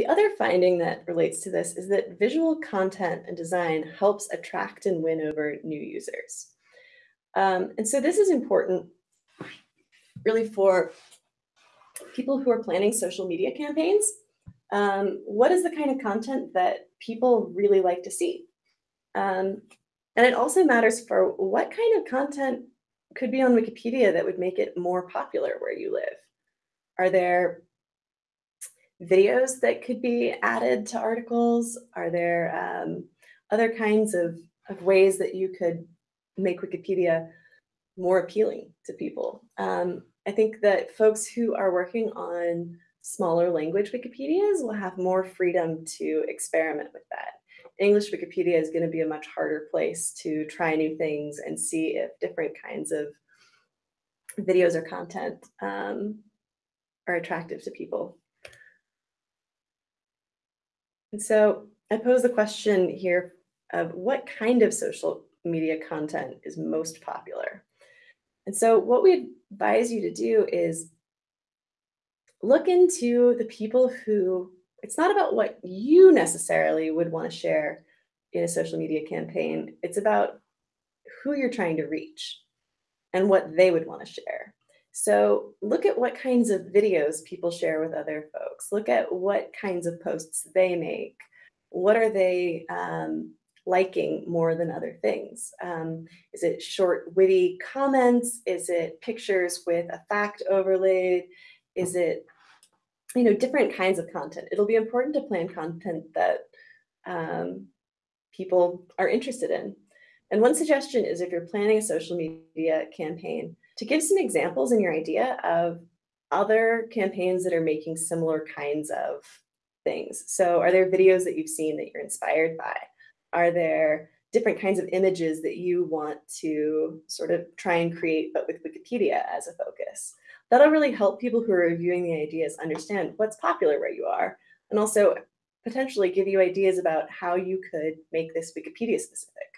The other finding that relates to this is that visual content and design helps attract and win over new users. Um, and so this is important really for people who are planning social media campaigns. Um, what is the kind of content that people really like to see? Um, and it also matters for what kind of content could be on Wikipedia that would make it more popular where you live. Are there videos that could be added to articles? Are there um, other kinds of, of ways that you could make Wikipedia more appealing to people? Um, I think that folks who are working on smaller language Wikipedias will have more freedom to experiment with that. English Wikipedia is going to be a much harder place to try new things and see if different kinds of videos or content um, are attractive to people. And so I pose the question here of what kind of social media content is most popular? And so what we advise you to do is look into the people who, it's not about what you necessarily would want to share in a social media campaign. It's about who you're trying to reach and what they would want to share. So look at what kinds of videos people share with other folks. Look at what kinds of posts they make. What are they um, liking more than other things? Um, is it short, witty comments? Is it pictures with a fact overlaid? Is it, you know, different kinds of content? It'll be important to plan content that um, people are interested in. And one suggestion is if you're planning a social media campaign, to give some examples in your idea of other campaigns that are making similar kinds of things. So are there videos that you've seen that you're inspired by? Are there different kinds of images that you want to sort of try and create, but with Wikipedia as a focus? That'll really help people who are reviewing the ideas understand what's popular where you are, and also potentially give you ideas about how you could make this Wikipedia specific.